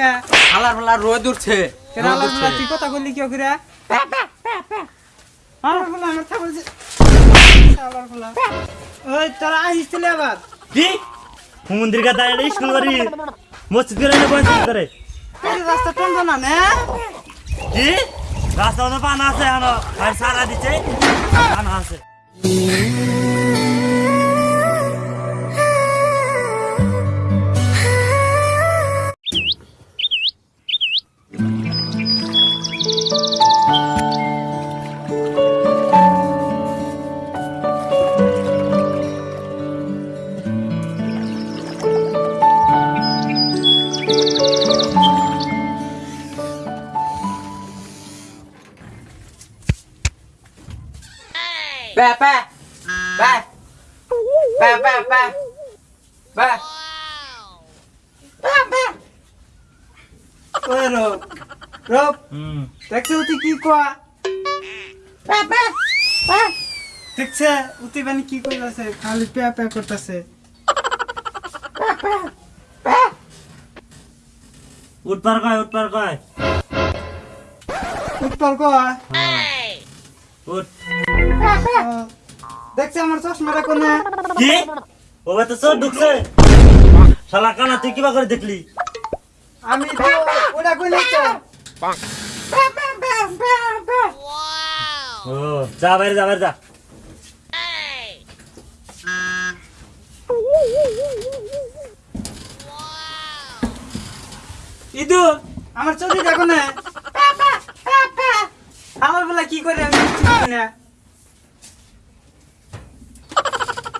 কা হালার ফালার রোদ উঠছে। কেন আল্লাহ বলা তুই কথা বললি কি করে আমার বলা আমার তা বলছে আল্লাহর বলা ওই তোরা আসছিলে আবার। কি? মন্দির কা দাঁড়িয়ে স্কুল করি মসজিদ করে এনে বসে করে রাস্তা টন্ড না না। কি? রাস্তা মধ্যে পানা আছে আর সারা পানা আছে। Ba ba. Ba. Ba ba ba. Ba. Ba ba. Rob. Rob. Taxi uti ki kwa? Ba ba. Ba. Taxi uti bani ki kwa se? Khali pya pya korta se. Ba ba. Ba. उठ पर गए उठ पर गए उठ पर गए उठ দেখছে আমার চশমাটা কোনে? কি? ও তো চোর ঢুকছে। শালা কানা তুই কিবা করে দেখলি? আমি তো ওটা কই নিচ্ছে ও যা বাইরে যা বাইরে যা। ইদু আমার চোখে দেখো না। আমার বেলা কি করে আমি না এ,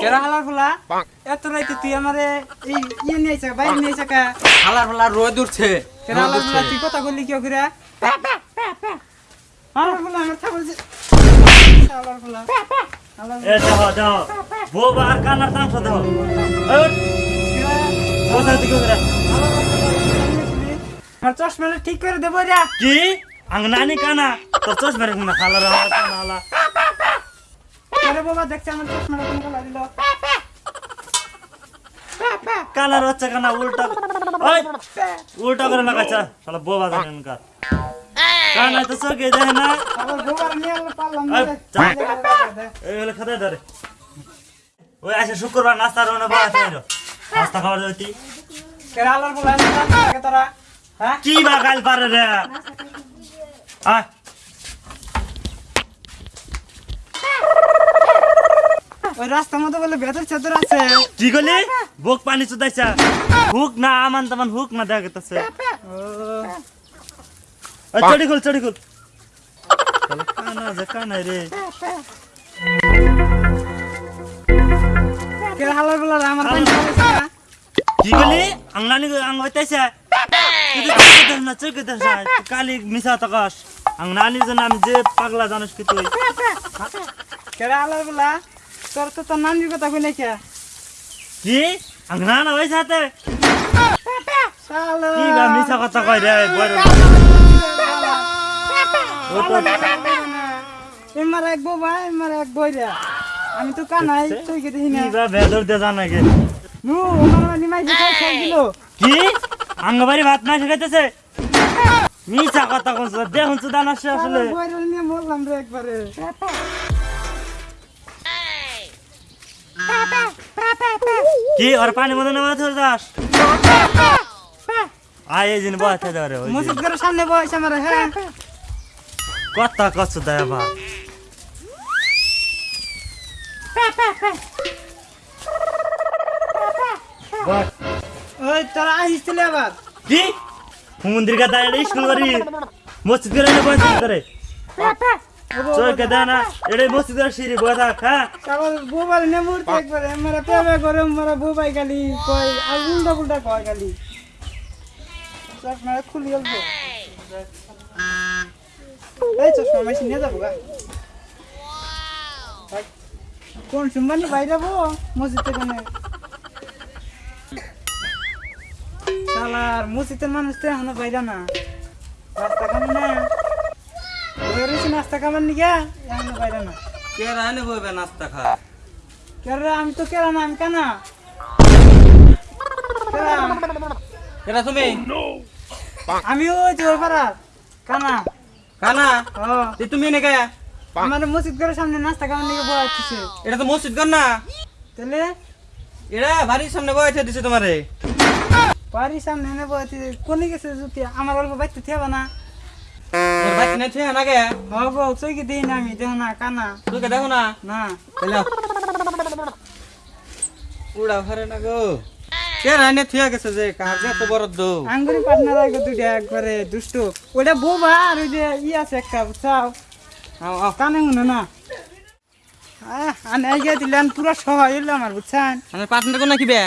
কেরা ঠিক করে দেবো কি? কানা? তো চশমারে বাবা দেখছে আমার চশমাটা কোন কালা দিল। কানার হচ্ছে কানা উল্টা ওই! উল্টা করে লাগাইছে। শালা বোবা কার কানা তো দেখে না। আবার গোবার নিয়ে পারলাম না এই। হলে খাতে ধরে। ওই আসে শুক্রবার নাস্তার রোনে বসে থাকল নাস্তা খাবার কেন হালার তোরা। হ্যাঁ? কি বা গাল পারে রে? আয়। ওই রাস্তার মধ্যে বলে বেতর চাদর আছে। কি গলি বুক পানি চুদাইছা। হুক না আমান তামান হুক না দেখা গেতেছে। চড়ি খুল চড়ি খুল। কানা যে আমার পানি কি গলি আংলানি আং হইতাছে কালি মিশা তকাশ আংলানি যে নাম যে পাগলা জানিস কি তুই? কেরা হালাই বলা? তোর তো তোর নানির কথা কই নাই কে? কি আং নানা ওই সাথে শালো। কি বা মিশা কথা কই রে বড় ও তো এমার এক বউ ভাই এমার এক বই রে। আমি তো কানাই তুই কে দেখি না? কি বা ভেদর দে জানা গে। নু আমার মানে মাই যে খাই দিল। কি? আঙ্গবাড়ি ভাত না শেখাইতেছে মিশা কথা কইছ দেখুন তো দানা সে আসলে। বই নিয়ে মরলাম রে একবারে। কি আর পানি মধ্যে নামা ধরে যাস? আয় এই জিন বসে ধরে। মসজিদ ঘরের সামনে বয়স আমার হ্যাঁ। কথা কচ্ছ দেয় বা বস। ওই তোরা আসছিলে আবার। কি? মন্দির কা দাঁড়িয়ে স্কুল করি মসজিদ করে বসে করে চোখে সিঁড়ি বসে হ্যাঁ? সকাল গোবার নে মুড়তে একবারে মারা পেবে করে মারা বুবাই গালি কই আর উল্টা উল্টা কয় গালি চশমা খুলি অল্প। এই চশমা মেশিন নিয়ে যাব গা। কোন বাইরাবো মসজিদ থেকে নে। শালার মসজিদের মানুষ তো এখনও বাইরা না। রাস্তা কামে না নাস্তা এখনও বাইরা না। বইবে নাস্তা খা? কেরে আমি তো কেরা না আমি কানা? কেরা? কেরা তুমি? আমি ওই যে ওই কানা। কানা? ও। তুমি এনে কে আমাদের মসজিদ ঘরের সামনে নাস্তা কামার নিগে বয় এটা তো মসজিদ কর না? তাহলে? এটা বাড়ির সামনে দিছে তোমারে। বাড়ির সামনে এনে বয় কোনে গেছে আমার অল্প বাইতে থেবা না? তোর বাইক না ছুঁয়ে না গে চৈকি দিই না আমি দেখ না কানা তুই কে দেখো না না চলো উড়া ভারে না গো কে রানে থিয়া গেছে যে কার যে তো বড় দো আঙ্গুরি পার্টনার আগে দুইটা একবারে দুষ্ট ওটা বোবা আর ওই যে ই আছে একটা বুঝছাও আও আও কানে শুনো না আহ, আনে আইগা দিলেন পুরো সহায় হইল আমার বুঝছেন আমার পার্টনার কোন কি বে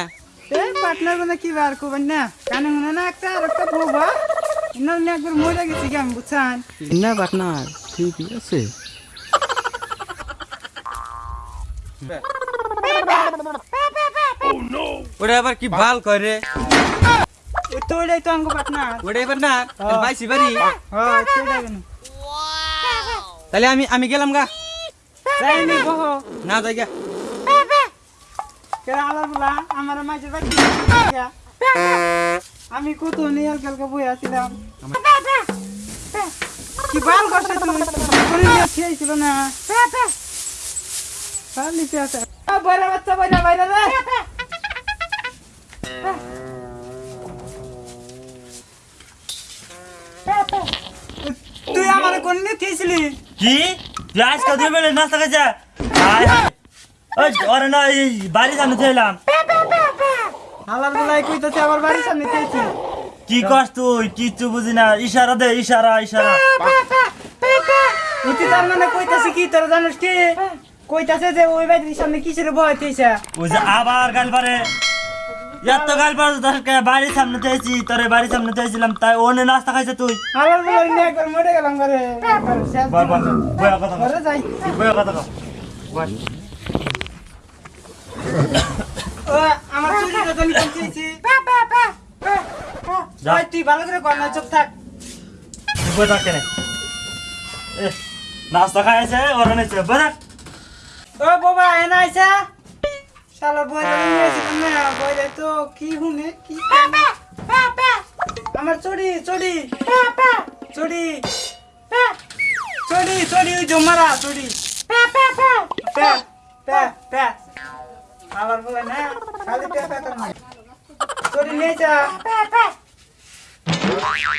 বার করবেন না কানে শুনে না একটা আর একটা বোবা ইন্না ইন্না একবার মরে গেছি কি আমি বুঝছেন না পার্টনার ঠিক আছে ওটা আবার কি ভালো করে ওই তো ওইটাই তো আঙ্গু পার্টনার ওটা এবার না বাইসি বাড়ি হ্যাঁ সেটাই কেন তাহলে আমি আমি গেলাম গা যাইনি বহ না যাই গা কেরা আলার বলা আমার মাঝে বাড়ি আমি কত নিয়াল কালকে বই আসছিলাম কি বাল করছে তুমি? নিয়ে খেয়েছিল না? চালিতে আছে বাইরে বাচ্চা বাইরে বাইরে রে তুই আমার কোন নিয়ে খেয়েছিলি? কি? আজকে দুই বেলা নাস্তা খাইছে ওরে না এই বাড়ির সামনে ছিলাম হালার বেলায় কইতেছে আমার বাড়ির সামনে খেয়েছি। কি কস তুই? কিচ্ছু বুঝি না। ইশারা দে ইশারা ইশারা। উতি তার মানে কইতাছে কি তোরা জানিস কি? কইতাছে যে ওই বাড়ির সামনে কিসের ভয় হইতেছে? ওই যে আবার গাল পারে এত গাল পারে তোকে বাড়ির সামনে চেয়েছি তোর বাড়ির সামনে চেয়েছিলাম তাই ওনে নাস্তা খাইছে তুই। হালার বেলায় নিয়ে একবার মরে গেলাম ঘরে। বল বল বয়া কথা কর যাই। বয়া কথা কর বল। ও আমার চুরিটা জানি কোন খেয়েছি যা। তুই ভালো করে কর না চুপ থাক। বই থাক কেনে এ, নাস্তা খাইছে ওরা নেছে বই থাক। ও বাবা এনা আইসা শালা বই ধরে নিয়ে আসি তুমি বই তো কি হুনে কি আমার চড়ি চড়ি চড়ি চড়ি চড়ি ওই জমারা চড়ি প্যা প্যা প্যা আবার বলে না খালি প্যা প্যা করে না চড়ি নিয়ে যা।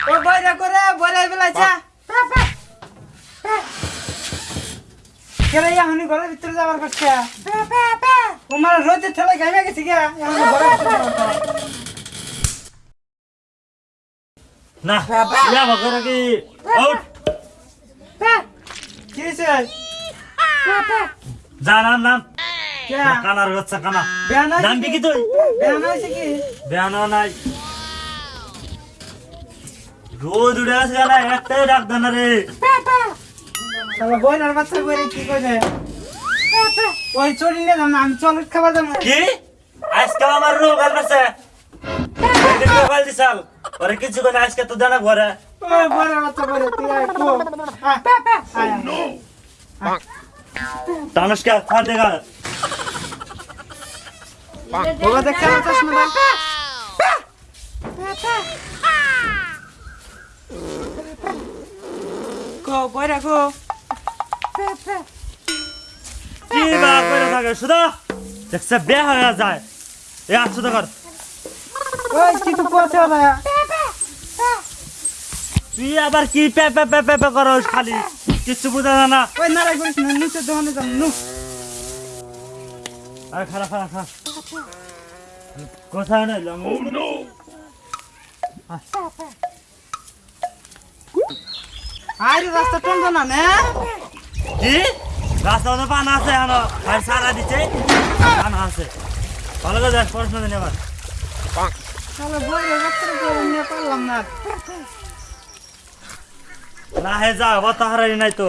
ও বইরা করে বইরা বেলা যা। কেরে এখনই ঘরের ভিতরে যাবার করছে তোমার রোজের ঠেলা গাইমে গেছে গিয়া এখন ঘরের ভিতরে না ইয়া ভগর কি? আউট কি হয়েছে যা নাম। কানার হচ্ছে কানা। নাম কি তুই? বেয়ানো নাই রোজ উড়ে আসে না একটাই ডাক দেন রে। বইনার বাচ্চা বইরে কি করে ওই চড়ি নিয়ে যাম আমি চকলেট খাবার যাব কি? আজকে আমার রোগ আছে মোবাইল দিছাল। ওরে কিছু করে আজকে তো জানা ঘরে। বইনার বাচ্চা বইরে তুই আয় কো আয়, আয়, আয়। গা বাবা দেখছে আমার চশমাটা কো বইরা কো কি বা করে থাকে শুধু দেখছে বে হয়ে যায়। এ আসছো তো কর। ওই কিছু পৌঁছে না। তুই আবার কি pay pay pay pay pay করস খালি? কিচ্ছু বুঝা যায় না। ওই নারাই করিস না নিচে দোকানে যাম নু আরে খারাপ খারাপ খারাপ কোথায় নাই লঙ্গ আরে রাস্তা টন্ড না নে। কি? রাস্তা মধ্যে পানা আছে এখনও। আর সারা দিচ্ছে পানা আছে। ভালো করে যাস পড়াশোনা দিন এবার। তাহলে বইরে রাস্তা করে নিয়ে পারলাম না। না হে যা অত হারাই নাই তো।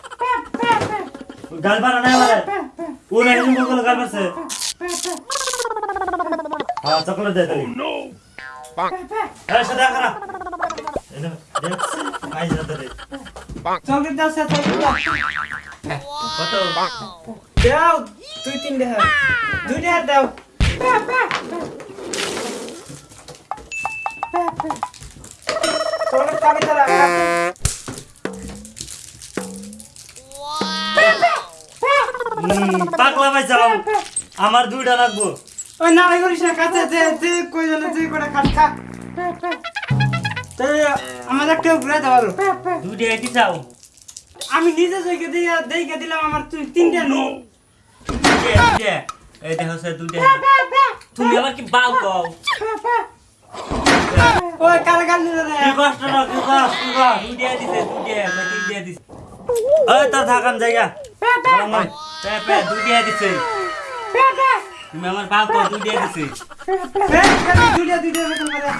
গাল বানা নাই আমারে। ও না এরকম বলে গাল মারছে হ্যাঁ চকলেট দে তালি। এই সাদা করা এনে দেখ আই যাতে রে চকলেট দাও সে চকলেট দাও। দুই তিন দেহ। দুই দেহ দাও। চকলেট খাবি তারা পাগলা ভাই যাও আমার দুইটা লাগবো। ওই নাড়াই করিস না কাছে যে যে কই জানে যে করে খাস খা। তাই আমার একটা ঘুরে দেওয়ালো দুটি কি চাও? আমি নিজে জয়কে দিয়ে দেখে দিলাম আমার তুই তিনটা নো। এই দেখো স্যার দুটি তুমি আবার কি বাল কও? ওই কাল কাল নিলে রে? কি কষ্ট না কি কষ্ট কি কষ্ট দুটি দিছে দুটি আমি তিনটি দিছে। ওই তোর থাকান জায়গা তুমি আমার দিছে।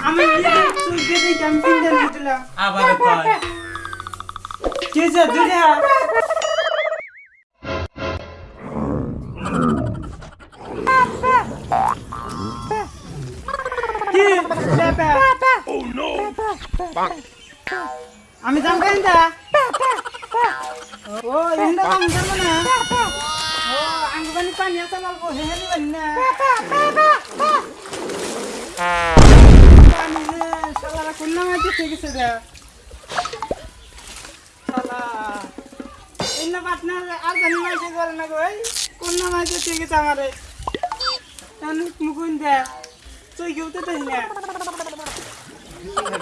আমি দিয়ে আবার কি যে যাম কেন ইন্দা কাম যাব না ও আঙ্গ বানি পানি আছে মালবো হেহেলি বানি না পানি যে শালারা কোন নামে ঠিক আছে দা শালা। ইন্না পার্টনার আর জানি মাইছে করে না কই কোন নামে ঠিক আছে আমারে? তাহলে মুকুন দে তুই কেউ তো তাই না?